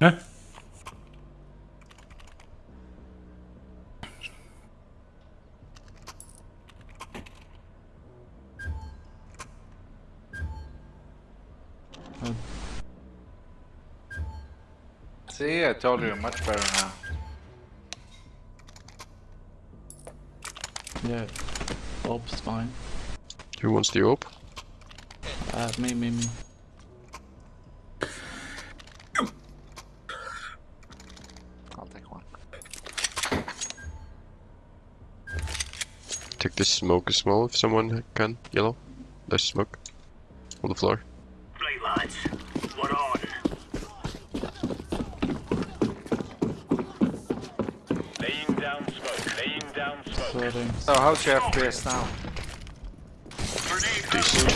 Huh? See, I told you, much better now. Yeah, Orb's fine. Who wants the orb? Uh, me, me, me. Take this smoke as small if someone can. Yellow. There's smoke. On the floor. Right, lads. We're on. Laying down smoke. Laying down smoke. So, how's your FPS now? Decent.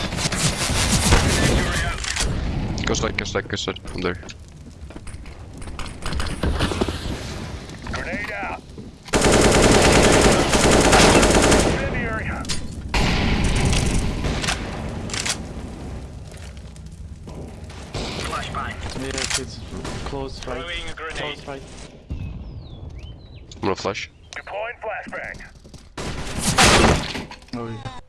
Incendiary out. Go slide, go slide, go slide. I'm there. Grenade out. Flashbang. Yeah, it's close fight. Throwing a Close fight. right. I'm gonna flash. Deploying flashbang. Oh, yeah.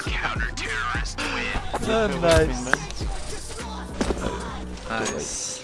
Counter terrorist win. Oh, yeah, nice. man. Nice.